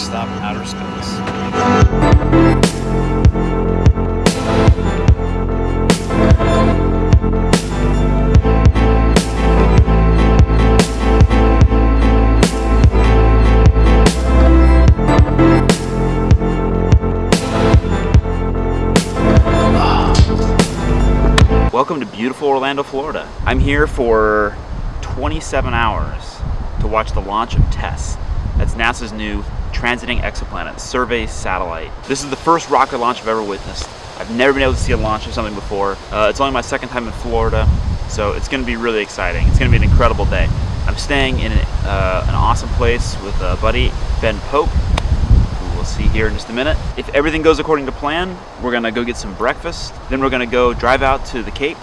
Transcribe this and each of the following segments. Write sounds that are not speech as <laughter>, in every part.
stop outer space. Welcome to beautiful Orlando, Florida. I'm here for 27 hours to watch the launch of TESS. That's NASA's new Transiting Exoplanet Survey Satellite. This is the first rocket launch I've ever witnessed. I've never been able to see a launch of something before. Uh, it's only my second time in Florida, so it's going to be really exciting. It's going to be an incredible day. I'm staying in an, uh, an awesome place with a buddy, Ben Pope, who we'll see here in just a minute. If everything goes according to plan, we're gonna go get some breakfast. Then we're gonna go drive out to the Cape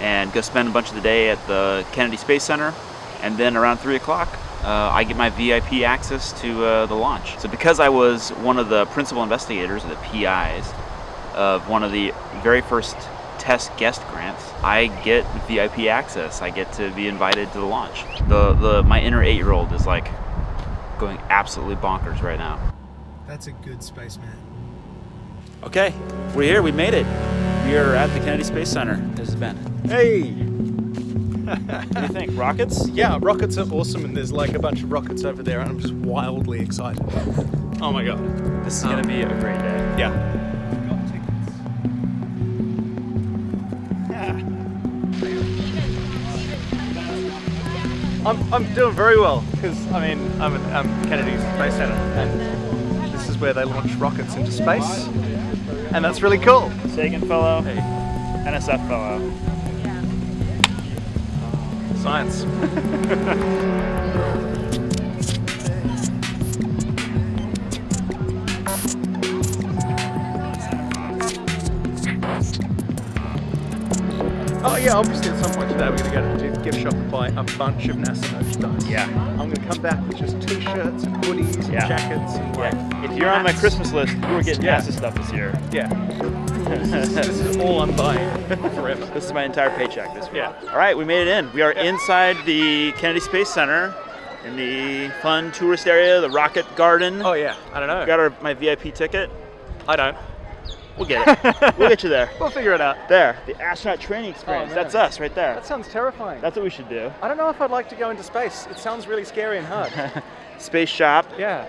and go spend a bunch of the day at the Kennedy Space Center. And then around three o'clock, uh, I get my VIP access to uh, the launch. So because I was one of the principal investigators, or the PIs, of one of the very first TESS guest grants, I get VIP access. I get to be invited to the launch. The, the my inner eight-year-old is like going absolutely bonkers right now. That's a good spaceman. Okay, we're here. We made it. We are at the Kennedy Space Center. This is Ben. Hey! What do you think? Rockets? Yeah, rockets are awesome, and there's like a bunch of rockets over there, and I'm just wildly excited. Oh my god. This is gonna be a great day. Yeah. I'm, I'm doing very well because I mean I'm at um, Kennedy Space Center and this is where they launch rockets into space and that's really cool. Sagan Fellow, NSF Fellow. Science. Oh yeah, obviously at some point today we're going to go to a gift shop and buy a bunch of NASA merchandise. Yeah. I'm going to come back with just t-shirts and hoodies and jackets and like If you're on my. Christmas list, you were getting Yeah. NASA stuff this year. Yeah. This, is, all I'm buying forever. This is my entire paycheck this week. Yeah. All right, we made it in. We are Yeah. inside the Kennedy Space Center in the fun tourist area, the Rocket Garden. Oh yeah, I don't know. Got our my VIP ticket. I don't. We'll get it. <laughs> we'll get you there. We'll figure it out. There, the astronaut training oh, experience. Oh. That's us right there. That sounds terrifying. That's what we should do. I don't know if I'd like to go into space. It sounds really scary and hard. <laughs> Space shop, yeah.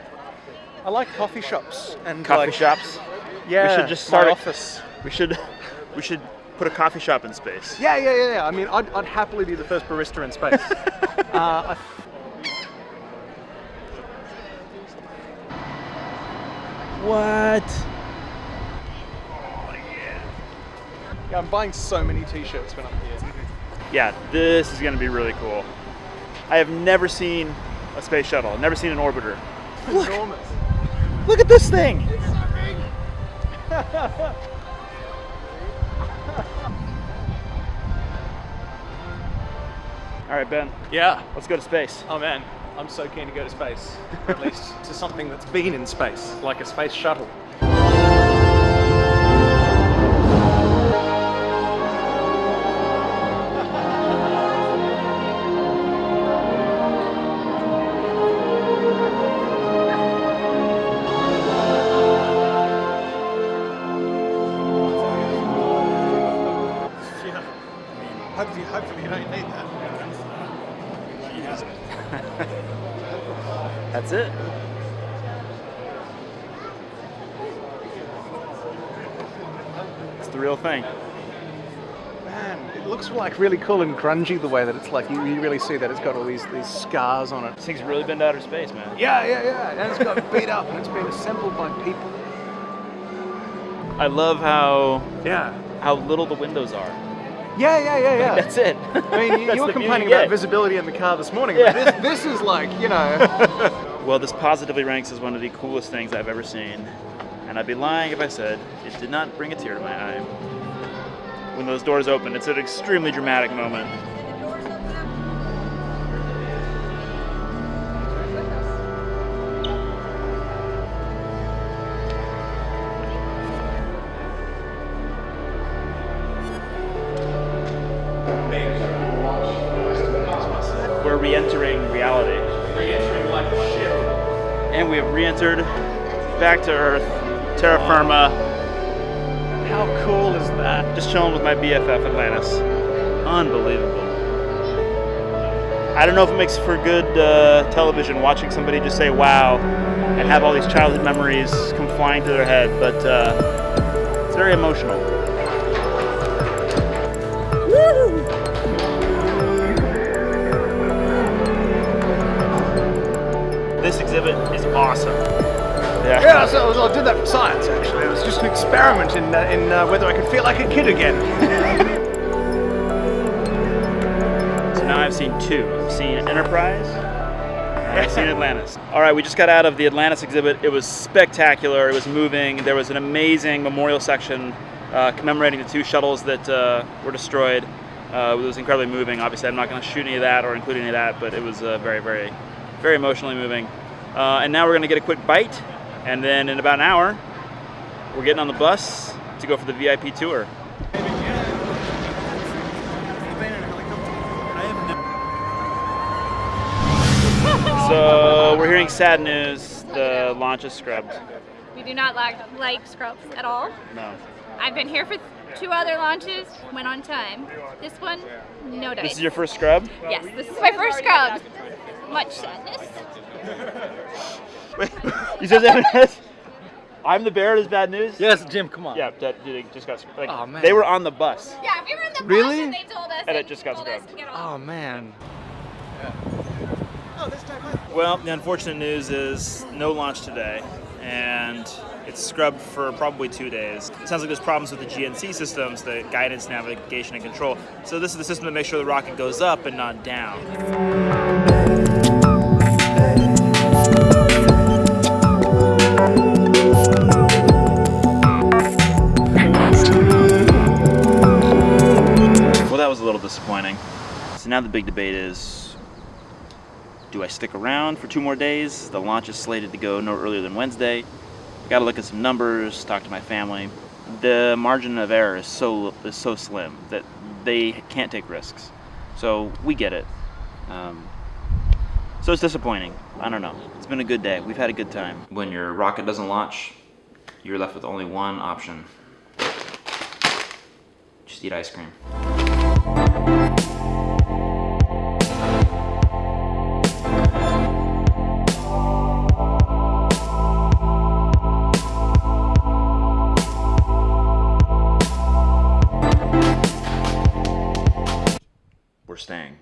I like coffee shops and coffee like, shops. Yeah. We should just start my office. We should <laughs> we should put a coffee shop in space. Yeah, yeah, yeah, yeah. I mean, I'd, I'd happily be the first barista in space. <laughs> uh, I, What? yeah, I'm buying so many t-shirts when I'm here. Yeah, this is gonna be really cool. I have never seen a space shuttle. I've never seen an orbiter. Look. Enormous. Look at this thing. <laughs> All right, Ben, Yeah. let's go to space. Oh man, I'm so keen to go to space. <laughs> At least to something that's been in space, like a space shuttle. <laughs> Yeah. Hopefully, hopefully you don't need that. <laughs> That's it. It's the real thing. Man, it looks like really cool and grungy the way that it's like you, you really see that it's got all these these scars on it. This thing's really been to outer space, man. Yeah, yeah, yeah. And it's got beat up and it's been assembled by people. I love how Yeah. how little the windows are. Yeah, yeah, yeah, yeah. That's it. I mean, you, <laughs> you were complaining about visibility in the car this morning, Yeah. but this, this is like, you know. <laughs> Well, this positively ranks as one of the coolest things I've ever seen. And I'd be lying if I said it did not bring a tear to my eye. When those doors open, it's an extremely dramatic moment. We're re-entering reality. Re-entering like a ship. And we have re-entered back to Earth, terra firma. How cool is that? Just chilling with my BFF Atlantis. Unbelievable. I don't know if it makes for good uh, television watching somebody just say wow and have all these childhood memories come flying to their head, but uh, it's very emotional. Science actually. It was just an experiment in, uh, in uh, whether I could feel like a kid again. So now I've seen two. I've seen Enterprise, and I've seen <laughs> Atlantis. All right, we just got out of the Atlantis exhibit. It was spectacular. It was moving. There was an amazing memorial section uh, commemorating the two shuttles that uh, were destroyed. Uh, it was incredibly moving. Obviously, I'm not going to shoot any of that or include any of that, but it was uh, very, very, very emotionally moving. Uh, and now we're going to get a quick bite, and then in about an hour, we're getting on the bus to go for the VIP tour. So we're hearing sad news. The launch is scrubbed. We do not like, like scrubs at all. No. I've been here for two other launches, went on time. This one, no dice. This is your first scrub? Yes, this is my first scrub. Much sadness. Wait, <laughs> you said that? I'm the bearer. Is bad news? yes, Jim, come on. Yeah, that dude, they just got like Aw, man. they were on the bus. Yeah, we were in the Really? bus and they told us. And they it just got told us scrubbed. to get off. Oh man. Well, the unfortunate news is no launch today, and it's scrubbed for probably two days. It sounds like there's problems with the GNC systems, the guidance, navigation, and control. So this is the system that makes sure the rocket goes up and not down. Was a little disappointing. So now the big debate is do I stick around for two more days? The launch is slated to go no earlier than Wednesday. Got to look at some numbers, talk to my family. The margin of error is so is so slim that they can't take risks. So we get it. Um, so it's disappointing. I don't know. It's been a good day. We've had a good time. When your rocket doesn't launch, you're left with only one option. Just eat ice cream. staying.